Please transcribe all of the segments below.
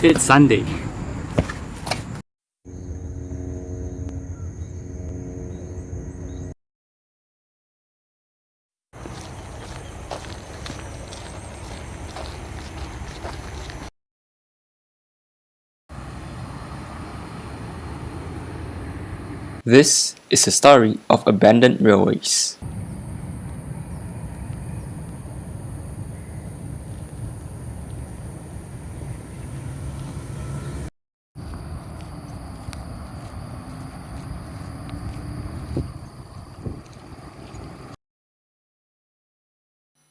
It's Sunday. This is a story of abandoned railways.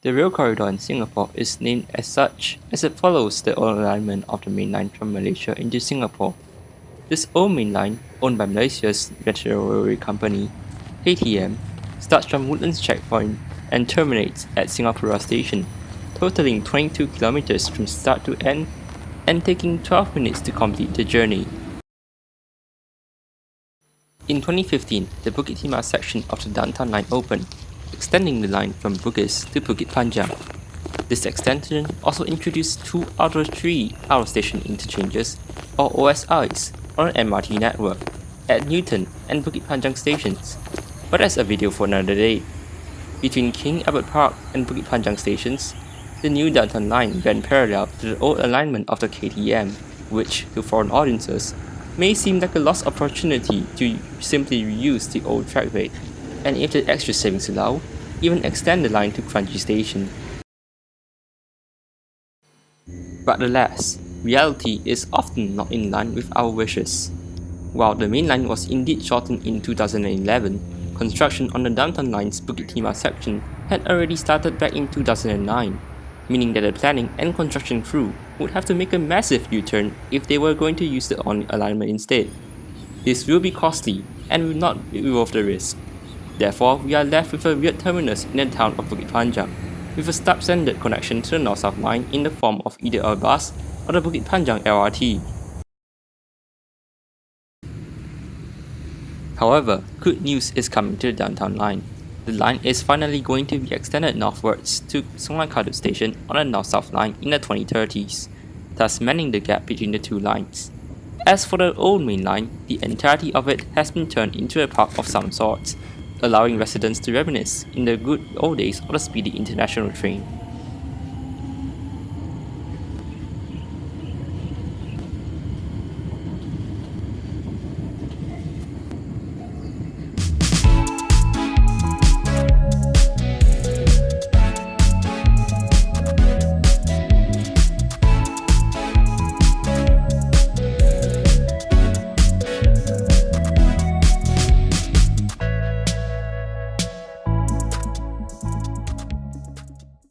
The rail corridor in Singapore is named as such as it follows the old alignment of the main line from Malaysia into Singapore. This old main line, owned by Malaysia's National Railway Company, KTM, starts from Woodlands Checkpoint and terminates at Singapura Station, totaling 22 kilometers from start to end and taking 12 minutes to complete the journey. In 2015, the Bukit Timah section of the Downtown Line opened, extending the line from Bugis to Bukit Panjang. This extension also introduced two other three out-of-station interchanges, or OSIs, on MRT network at Newton and Bukit Panjang stations, but that's a video for another day. Between King Albert Park and Bukit Panjang stations, the new downtown line ran parallel to the old alignment of the KTM, which, to foreign audiences, may seem like a lost opportunity to simply reuse the old trackway, and if the extra savings allow, even extend the line to Kranji Station. But alas, reality is often not in line with our wishes. While the main line was indeed shortened in 2011, construction on the downtown line's Bukit Timah section had already started back in 2009, meaning that the planning and construction crew would have to make a massive U-turn if they were going to use the on alignment instead. This will be costly and will not be worth the risk. Therefore, we are left with a weird terminus in the town of Bukit Panjang, with a substandard connection to the north-south line in the form of either a bus or the Bukit Panjang LRT. However, good news is coming to the downtown line. The line is finally going to be extended northwards to Sungai Kadut station on the north-south line in the 2030s, thus mending the gap between the two lines. As for the old main line, the entirety of it has been turned into a park of some sort, allowing residents to reminisce in the good old days of the speedy international train.